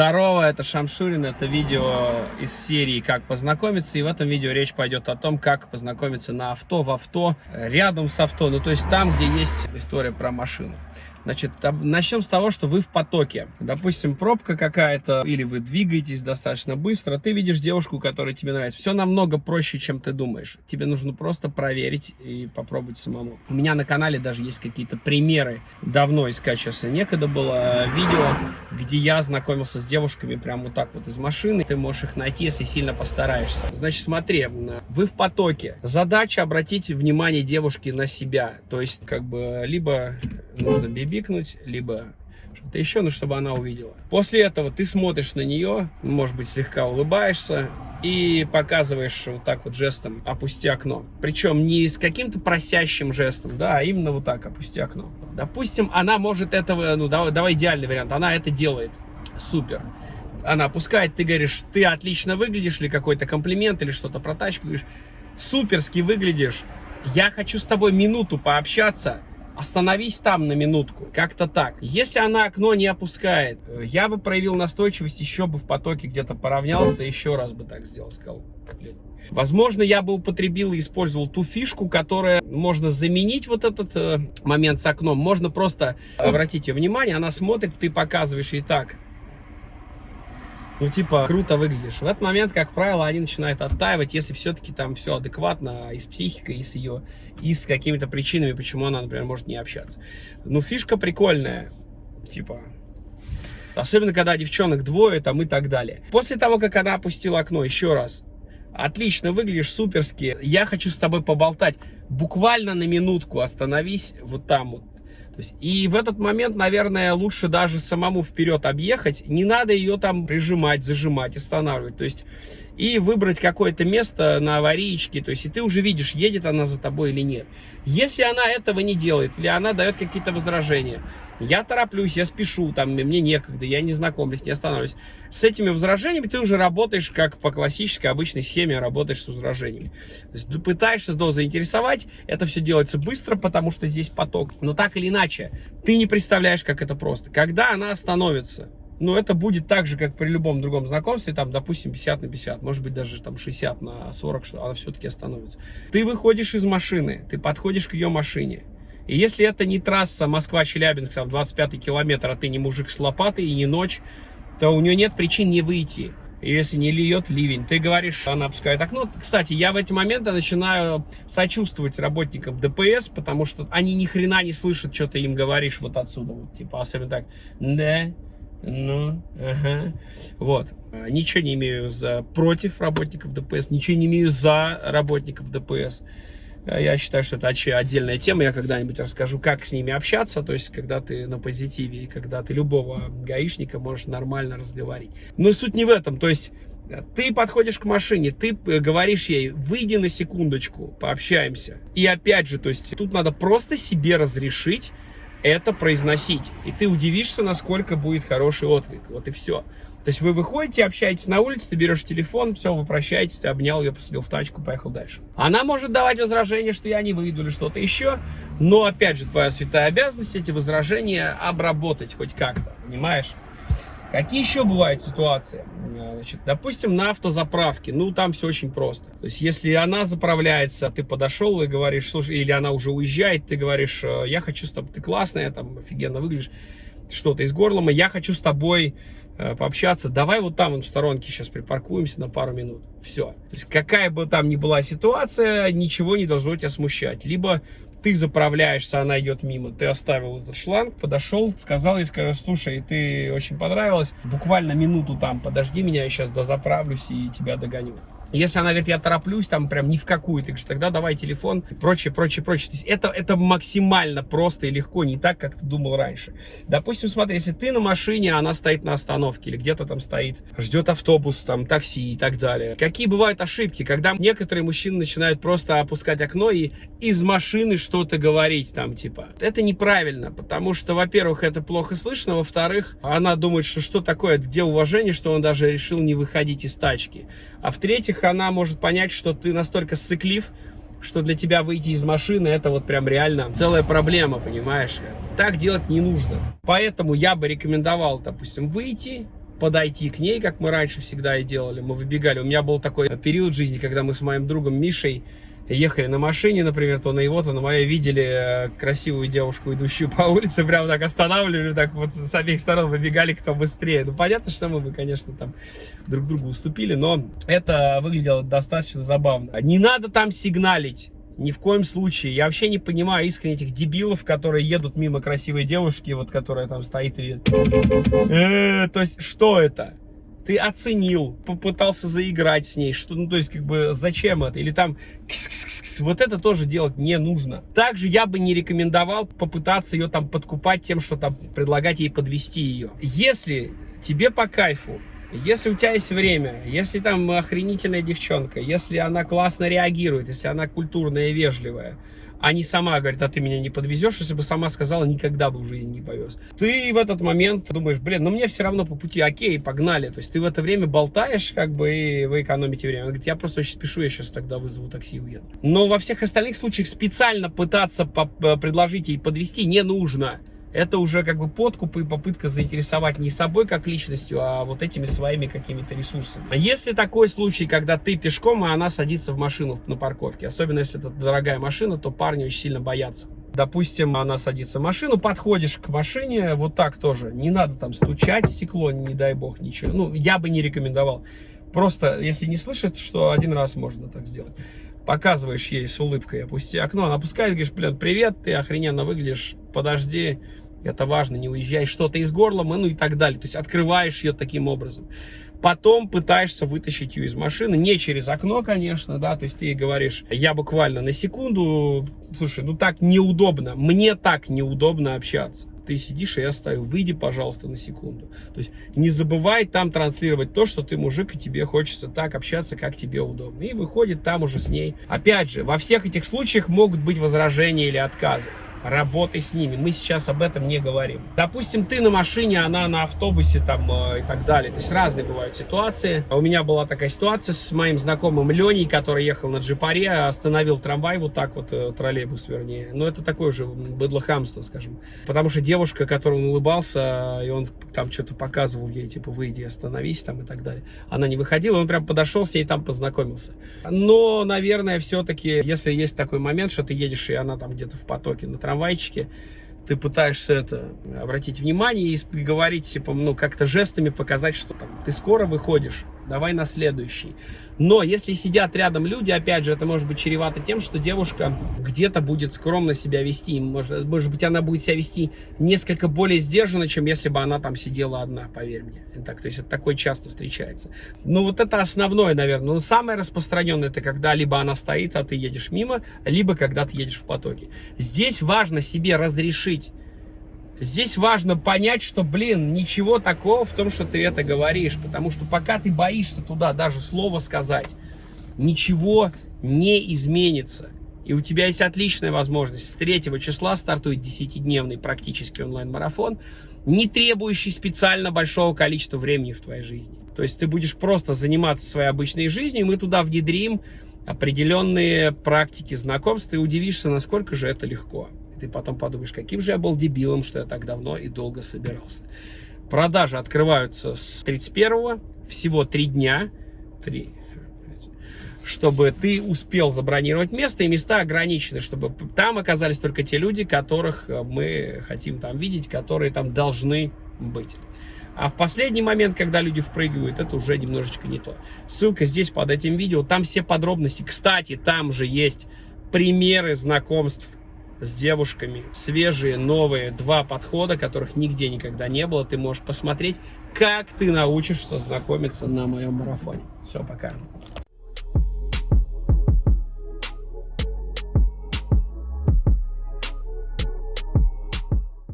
Здорово, это Шамшурин, это видео из серии «Как познакомиться», и в этом видео речь пойдет о том, как познакомиться на авто, в авто, рядом с авто, ну то есть там, где есть история про машину. Значит, начнем с того, что вы в потоке. Допустим, пробка какая-то, или вы двигаетесь достаточно быстро, ты видишь девушку, которая тебе нравится. Все намного проще, чем ты думаешь. Тебе нужно просто проверить и попробовать самому. У меня на канале даже есть какие-то примеры. Давно искать сейчас некогда было видео, где я знакомился с девушками прямо вот так вот из машины. Ты можешь их найти, если сильно постараешься. Значит, смотри, вы в потоке. Задача обратить внимание девушки на себя. То есть, как бы, либо нужно бибикнуть, либо что-то еще, но чтобы она увидела. После этого ты смотришь на нее, может быть, слегка улыбаешься и показываешь вот так вот жестом «опусти окно». Причем не с каким-то просящим жестом, да, а именно вот так «опусти окно». Допустим, она может этого, ну давай, давай идеальный вариант, она это делает. Супер. Она опускает, ты говоришь, ты отлично выглядишь, или какой-то комплимент, или что-то про тачку, говоришь, суперски выглядишь, я хочу с тобой минуту пообщаться, остановись там на минутку. Как-то так. Если она окно не опускает, э, я бы проявил настойчивость, еще бы в потоке где-то поравнялся, еще раз бы так сделал, сказал. Возможно, я бы употребил и использовал ту фишку, которая можно заменить вот этот э, момент с окном. Можно просто, обратите внимание, она смотрит, ты показываешь ей так ну, типа, круто выглядишь. В этот момент, как правило, они начинают оттаивать, если все-таки там все адекватно и с психикой, и с ее, и с какими-то причинами, почему она, например, может не общаться. Ну, фишка прикольная, типа, особенно когда девчонок двое там и так далее. После того, как она опустила окно, еще раз, отлично выглядишь, суперски, я хочу с тобой поболтать, буквально на минутку остановись вот там вот, есть, и в этот момент, наверное, лучше даже самому вперед объехать. Не надо ее там прижимать, зажимать, останавливать. То есть, и выбрать какое-то место на аварийке. То есть, и ты уже видишь, едет она за тобой или нет. Если она этого не делает, или она дает какие-то возражения, я тороплюсь, я спешу, там, мне некогда, я не знакомлюсь, не останавливаюсь. С этими возражениями ты уже работаешь, как по классической обычной схеме, работаешь с возражениями. То есть, пытаешься до заинтересовать, это все делается быстро, потому что здесь поток. Но так или иначе, ты не представляешь, как это просто. Когда она остановится, ну, это будет так же, как при любом другом знакомстве, там, допустим, 50 на 50, может быть, даже там 60 на 40, что она все-таки остановится. Ты выходишь из машины, ты подходишь к ее машине, и если это не трасса Москва-Челябинск, там 25 километр, а ты не мужик с лопатой и не ночь, то у нее нет причин не выйти. Если не льет ливень, ты говоришь, она опускает окно. Кстати, я в эти моменты начинаю сочувствовать работникам ДПС, потому что они ни хрена не слышат, что ты им говоришь вот отсюда. Вот, типа, особенно так, да, ну, ага. Вот. Ничего не имею за против работников ДПС, ничего не имею за работников ДПС. Я считаю, что это отдельная тема. Я когда-нибудь расскажу, как с ними общаться. То есть, когда ты на позитиве, и когда ты любого гаишника можешь нормально разговаривать. Но суть не в этом. То есть, ты подходишь к машине, ты э, говоришь ей, выйди на секундочку, пообщаемся. И опять же, то есть, тут надо просто себе разрешить это произносить. И ты удивишься, насколько будет хороший отклик. Вот и все. То есть вы выходите, общаетесь на улице, ты берешь телефон, все, вы прощаетесь, ты обнял ее, посадил в тачку, поехал дальше. Она может давать возражения, что я не выйду или что-то еще, но опять же, твоя святая обязанность эти возражения обработать хоть как-то, понимаешь? Какие еще бывают ситуации? Значит, допустим, на автозаправке, ну, там все очень просто. То есть, если она заправляется, ты подошел и говоришь, слушай, или она уже уезжает, ты говоришь, «Э, я хочу с тобой, ты классная, там, офигенно выглядишь, что-то из горла, я хочу с тобой э, пообщаться, давай вот там, вот в сторонке сейчас припаркуемся на пару минут. Все. То есть, какая бы там ни была ситуация, ничего не должно тебя смущать. Либо ты заправляешься, она идет мимо, ты оставил этот шланг, подошел, сказал ей, скажешь, слушай, ты очень понравилась, буквально минуту там, подожди меня, я сейчас дозаправлюсь и тебя догоню. Если она говорит, я тороплюсь, там прям ни в какую, ты говоришь, тогда давай телефон, прочее, прочее, прочее. То есть это, это максимально просто и легко, не так, как ты думал раньше. Допустим, смотри, если ты на машине, она стоит на остановке, или где-то там стоит, ждет автобус, там, такси и так далее. Какие бывают ошибки, когда некоторые мужчины начинают просто опускать окно и из машины что-то говорить, там, типа. Это неправильно, потому что, во-первых, это плохо слышно, во-вторых, она думает, что что такое, где уважение, что он даже решил не выходить из тачки. А в-третьих, она может понять, что ты настолько сыклив, что для тебя выйти из машины это вот прям реально целая проблема, понимаешь? Так делать не нужно. Поэтому я бы рекомендовал, допустим, выйти, подойти к ней, как мы раньше всегда и делали. Мы выбегали. У меня был такой период жизни, когда мы с моим другом Мишей ехали на машине, например, то на его, то на моей видели э, красивую девушку, идущую по улице, прям так останавливали, так вот с обеих сторон выбегали, кто быстрее. Ну, понятно, что мы бы, конечно, там друг другу уступили, но это выглядело достаточно забавно. Не надо там сигналить. Ни в коем случае. Я вообще не понимаю искренне этих дебилов, которые едут мимо красивой девушки, вот которая там стоит. Э, то есть, что это? Ты оценил, попытался заиграть с ней, что, ну, то есть, как бы, зачем это? Или там, вот это тоже делать не нужно. Также я бы не рекомендовал попытаться ее там подкупать тем, что там предлагать ей подвести ее. Если тебе по кайфу если у тебя есть время, если там охренительная девчонка, если она классно реагирует, если она культурная и вежливая, а не сама говорит, а ты меня не подвезешь, если бы сама сказала, никогда бы в жизни не повез. Ты в этот момент думаешь, блин, ну мне все равно по пути, окей, погнали. То есть ты в это время болтаешь, как бы, и вы экономите время. Он говорит, я просто очень спешу, я сейчас тогда вызову такси и уеду. Но во всех остальных случаях специально пытаться предложить ей подвести не нужно это уже как бы подкуп и попытка заинтересовать не собой как личностью, а вот этими своими какими-то ресурсами. А если такой случай, когда ты пешком, а она садится в машину на парковке, особенно если это дорогая машина, то парни очень сильно боятся. Допустим, она садится в машину, подходишь к машине, вот так тоже. Не надо там стучать в стекло, не дай бог, ничего. Ну, я бы не рекомендовал. Просто, если не слышит, что один раз можно так сделать. Показываешь ей с улыбкой, опусти окно, она опускает, говоришь, блин, привет, ты охрененно выглядишь, подожди, это важно, не уезжай, что-то из горла, ну и так далее. То есть открываешь ее таким образом. Потом пытаешься вытащить ее из машины, не через окно, конечно, да, то есть ты ей говоришь, я буквально на секунду, слушай, ну так неудобно, мне так неудобно общаться. Ты сидишь, и я стою, выйди, пожалуйста, на секунду. То есть не забывай там транслировать то, что ты мужик, и тебе хочется так общаться, как тебе удобно. И выходит там уже с ней. Опять же, во всех этих случаях могут быть возражения или отказы работай с ними. Мы сейчас об этом не говорим. Допустим, ты на машине, она на автобусе там э, и так далее. То есть разные бывают ситуации. У меня была такая ситуация с моим знакомым Леней, который ехал на джипаре, остановил трамвай, вот так вот, э, троллейбус вернее. Но это такое же быдлохамство, скажем. Потому что девушка, которой он улыбался, и он там что-то показывал ей, типа, выйди, остановись там и так далее. Она не выходила, он прям подошел с ней там познакомился. Но, наверное, все-таки, если есть такой момент, что ты едешь, и она там где-то в потоке на трамвайчике, ты пытаешься это обратить внимание и говорить, типа, ну, как-то жестами показать, что там ты скоро выходишь, давай на следующий. Но если сидят рядом люди, опять же, это может быть чревато тем, что девушка где-то будет скромно себя вести. Может, может быть, она будет себя вести несколько более сдержанно, чем если бы она там сидела одна, поверь мне. Так, то есть это такое часто встречается. Ну, вот это основное, наверное. Но самое распространенное, это когда либо она стоит, а ты едешь мимо, либо когда ты едешь в потоке. Здесь важно себе разрешить Здесь важно понять, что, блин, ничего такого в том, что ты это говоришь. Потому что пока ты боишься туда даже слово сказать, ничего не изменится. И у тебя есть отличная возможность. С 3 числа стартует 10-дневный практически онлайн-марафон, не требующий специально большого количества времени в твоей жизни. То есть ты будешь просто заниматься своей обычной жизнью, и мы туда внедрим определенные практики знакомств, и удивишься, насколько же это легко ты потом подумаешь, каким же я был дебилом, что я так давно и долго собирался. Продажи открываются с 31 всего 3 дня, 3, чтобы ты успел забронировать место, и места ограничены, чтобы там оказались только те люди, которых э, мы хотим там видеть, которые там должны быть. А в последний момент, когда люди впрыгивают, это уже немножечко не то. Ссылка здесь под этим видео, там все подробности. Кстати, там же есть примеры знакомств с девушками, свежие, новые, два подхода, которых нигде никогда не было. Ты можешь посмотреть, как ты научишься знакомиться на моем марафоне. Все, пока.